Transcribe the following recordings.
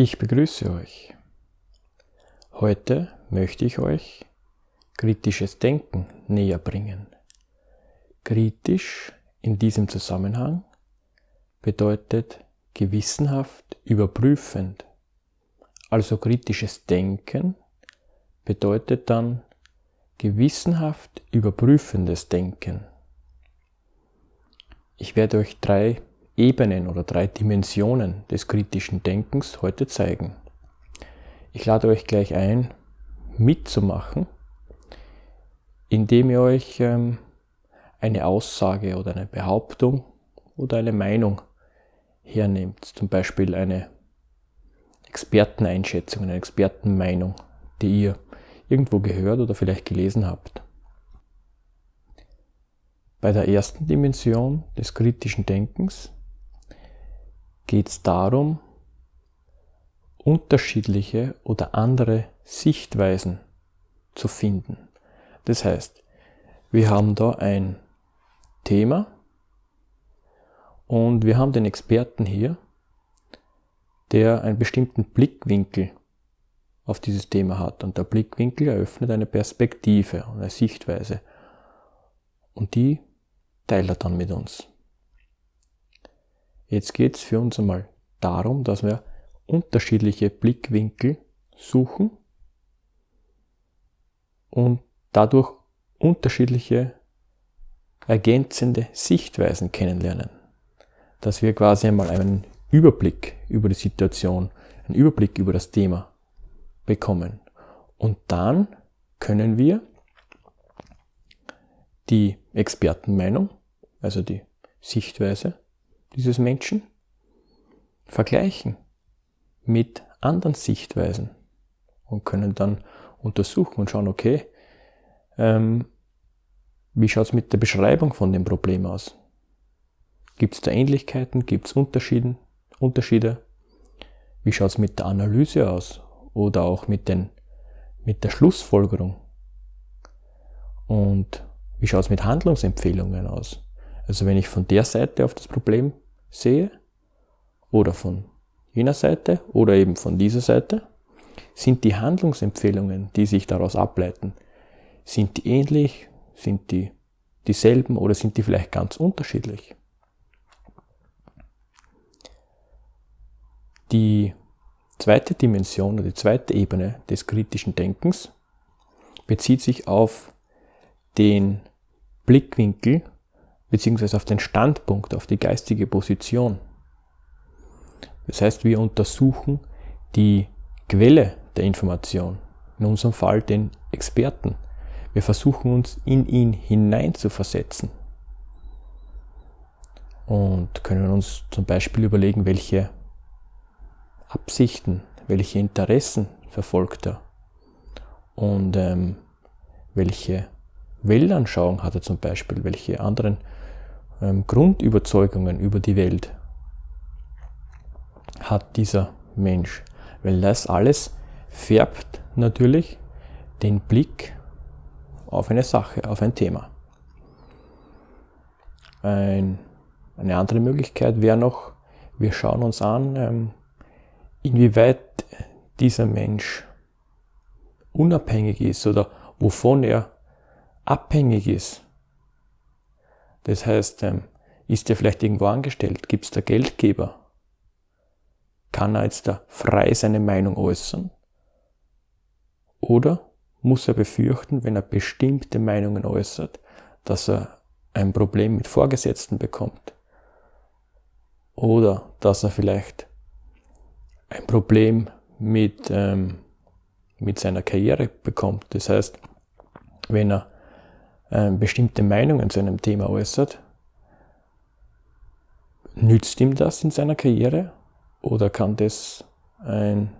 Ich begrüße euch. Heute möchte ich euch kritisches Denken näher bringen. Kritisch in diesem Zusammenhang bedeutet gewissenhaft überprüfend. Also kritisches Denken bedeutet dann gewissenhaft überprüfendes Denken. Ich werde euch drei Ebenen oder drei Dimensionen des kritischen Denkens heute zeigen. Ich lade euch gleich ein, mitzumachen, indem ihr euch ähm, eine Aussage oder eine Behauptung oder eine Meinung hernehmt. Zum Beispiel eine Experteneinschätzung, eine Expertenmeinung, die ihr irgendwo gehört oder vielleicht gelesen habt. Bei der ersten Dimension des kritischen Denkens geht es darum, unterschiedliche oder andere Sichtweisen zu finden. Das heißt, wir haben da ein Thema und wir haben den Experten hier, der einen bestimmten Blickwinkel auf dieses Thema hat. Und der Blickwinkel eröffnet eine Perspektive, eine Sichtweise. Und die teilt er dann mit uns. Jetzt geht es für uns einmal darum, dass wir unterschiedliche Blickwinkel suchen und dadurch unterschiedliche ergänzende Sichtweisen kennenlernen. Dass wir quasi einmal einen Überblick über die Situation, einen Überblick über das Thema bekommen. Und dann können wir die Expertenmeinung, also die Sichtweise, dieses Menschen vergleichen mit anderen Sichtweisen und können dann untersuchen und schauen, okay, ähm, wie schaut es mit der Beschreibung von dem Problem aus? Gibt es da Ähnlichkeiten? Gibt es Unterschiede? Wie schaut es mit der Analyse aus? Oder auch mit, den, mit der Schlussfolgerung? Und wie schaut es mit Handlungsempfehlungen aus? Also wenn ich von der Seite auf das Problem sehe oder von jener Seite oder eben von dieser Seite, sind die Handlungsempfehlungen, die sich daraus ableiten, sind die ähnlich, sind die dieselben oder sind die vielleicht ganz unterschiedlich? Die zweite Dimension oder die zweite Ebene des kritischen Denkens bezieht sich auf den Blickwinkel beziehungsweise auf den Standpunkt, auf die geistige Position. Das heißt, wir untersuchen die Quelle der Information, in unserem Fall den Experten. Wir versuchen uns in ihn hinein zu versetzen und können uns zum Beispiel überlegen, welche Absichten, welche Interessen verfolgt er und ähm, welche Weltanschauung hat er zum Beispiel, welche anderen ähm, Grundüberzeugungen über die Welt hat dieser Mensch. Weil das alles färbt natürlich den Blick auf eine Sache, auf ein Thema. Ein, eine andere Möglichkeit wäre noch, wir schauen uns an, ähm, inwieweit dieser Mensch unabhängig ist oder wovon er abhängig ist das heißt, ähm, ist er vielleicht irgendwo angestellt? Gibt es da Geldgeber? Kann er jetzt da frei seine Meinung äußern? Oder muss er befürchten, wenn er bestimmte Meinungen äußert, dass er ein Problem mit Vorgesetzten bekommt? Oder dass er vielleicht ein Problem mit, ähm, mit seiner Karriere bekommt. Das heißt, wenn er bestimmte Meinungen zu einem Thema äußert, nützt ihm das in seiner Karriere oder kann das ein,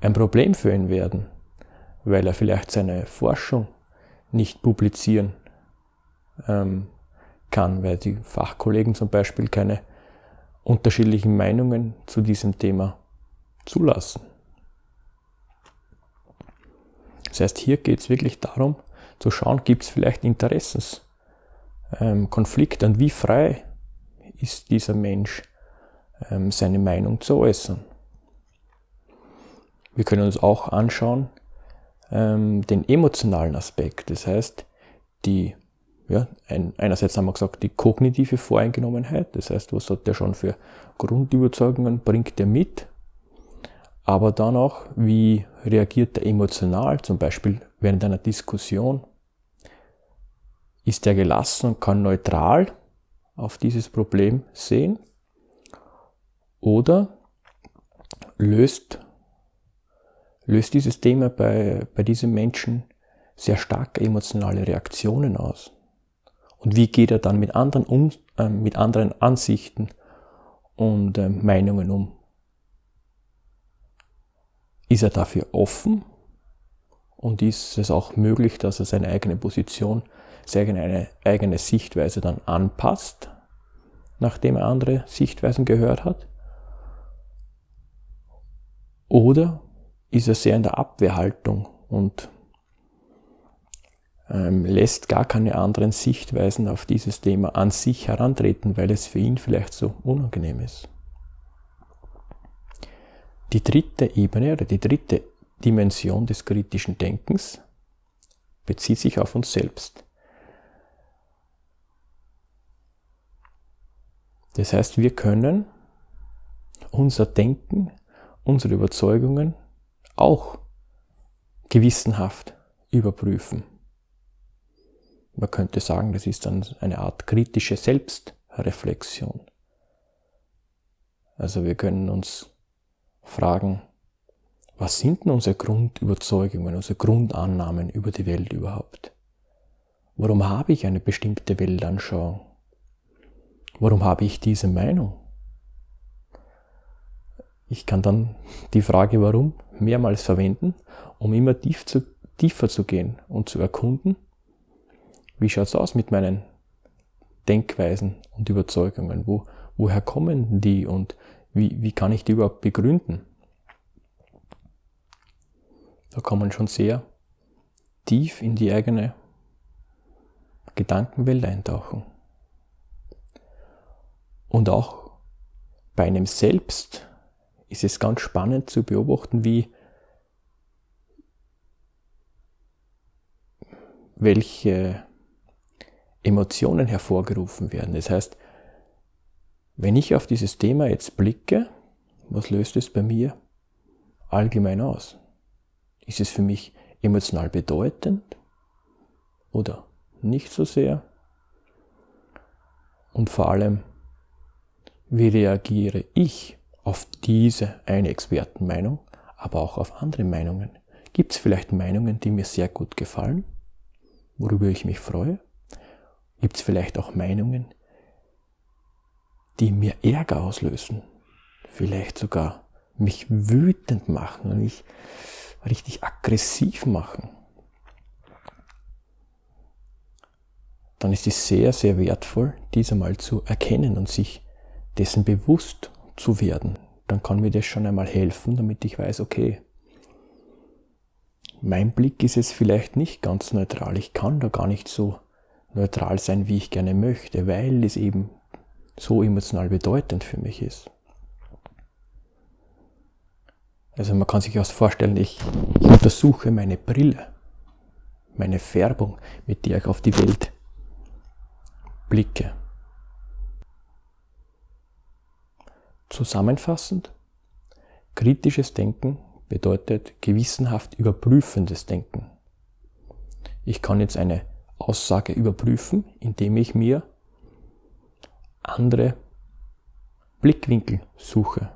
ein Problem für ihn werden, weil er vielleicht seine Forschung nicht publizieren ähm, kann, weil die Fachkollegen zum Beispiel keine unterschiedlichen Meinungen zu diesem Thema zulassen. Das heißt, hier geht es wirklich darum, zu schauen, gibt es vielleicht Interessenskonflikte ähm, und wie frei ist dieser Mensch, ähm, seine Meinung zu äußern. Wir können uns auch anschauen ähm, den emotionalen Aspekt. Das heißt, die, ja, ein, einerseits haben wir gesagt, die kognitive Voreingenommenheit. Das heißt, was hat der schon für Grundüberzeugungen, bringt der mit? Aber dann auch, wie reagiert er emotional, zum Beispiel während einer Diskussion? Ist er gelassen und kann neutral auf dieses Problem sehen? Oder löst, löst dieses Thema bei, bei diesem Menschen sehr starke emotionale Reaktionen aus? Und wie geht er dann mit anderen, um, äh, mit anderen Ansichten und äh, Meinungen um? Ist er dafür offen? Und ist es auch möglich, dass er seine eigene Position, seine eigene Sichtweise dann anpasst, nachdem er andere Sichtweisen gehört hat? Oder ist er sehr in der Abwehrhaltung und ähm, lässt gar keine anderen Sichtweisen auf dieses Thema an sich herantreten, weil es für ihn vielleicht so unangenehm ist. Die dritte Ebene oder die dritte Dimension des kritischen Denkens bezieht sich auf uns selbst. Das heißt, wir können unser Denken unsere Überzeugungen auch gewissenhaft überprüfen. Man könnte sagen, das ist dann eine Art kritische Selbstreflexion. Also wir können uns fragen, was sind denn unsere Grundüberzeugungen, unsere Grundannahmen über die Welt überhaupt? Warum habe ich eine bestimmte Weltanschauung? Warum habe ich diese Meinung? Ich kann dann die Frage warum mehrmals verwenden, um immer tief zu, tiefer zu gehen und zu erkunden, wie schaut es aus mit meinen Denkweisen und Überzeugungen? Wo, woher kommen die und wie, wie kann ich die überhaupt begründen? Da kann man schon sehr tief in die eigene Gedankenwelt eintauchen. Und auch bei einem selbst ist es ganz spannend zu beobachten, wie welche Emotionen hervorgerufen werden. Das heißt, wenn ich auf dieses Thema jetzt blicke, was löst es bei mir allgemein aus? Ist es für mich emotional bedeutend oder nicht so sehr? Und vor allem, wie reagiere ich auf diese eine Expertenmeinung, aber auch auf andere Meinungen. Gibt es vielleicht Meinungen, die mir sehr gut gefallen, worüber ich mich freue? Gibt es vielleicht auch Meinungen, die mir Ärger auslösen, vielleicht sogar mich wütend machen und mich richtig aggressiv machen? Dann ist es sehr, sehr wertvoll, dies einmal zu erkennen und sich dessen bewusst zu werden, dann kann mir das schon einmal helfen, damit ich weiß, okay, mein Blick ist jetzt vielleicht nicht ganz neutral. Ich kann da gar nicht so neutral sein, wie ich gerne möchte, weil es eben so emotional bedeutend für mich ist. Also man kann sich auch vorstellen, ich, ich untersuche meine Brille, meine Färbung, mit der ich auf die Welt blicke. Zusammenfassend, kritisches Denken bedeutet gewissenhaft überprüfendes Denken. Ich kann jetzt eine Aussage überprüfen, indem ich mir andere Blickwinkel suche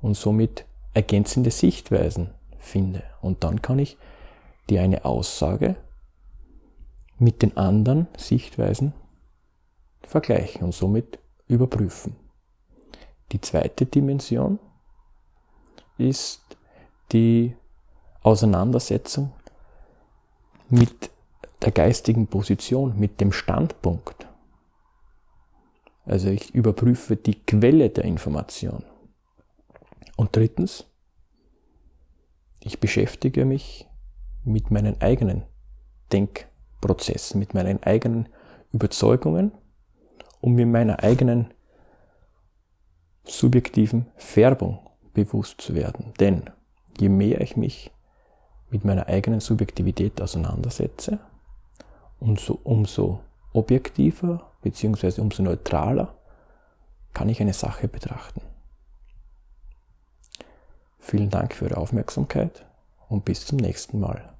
und somit ergänzende Sichtweisen finde. Und dann kann ich die eine Aussage mit den anderen Sichtweisen vergleichen und somit überprüfen. Die zweite Dimension ist die Auseinandersetzung mit der geistigen Position, mit dem Standpunkt. Also ich überprüfe die Quelle der Information. Und drittens, ich beschäftige mich mit meinen eigenen Denkprozessen, mit meinen eigenen Überzeugungen und mit meiner eigenen subjektiven Färbung bewusst zu werden. Denn je mehr ich mich mit meiner eigenen Subjektivität auseinandersetze, umso, umso objektiver bzw. umso neutraler kann ich eine Sache betrachten. Vielen Dank für Ihre Aufmerksamkeit und bis zum nächsten Mal.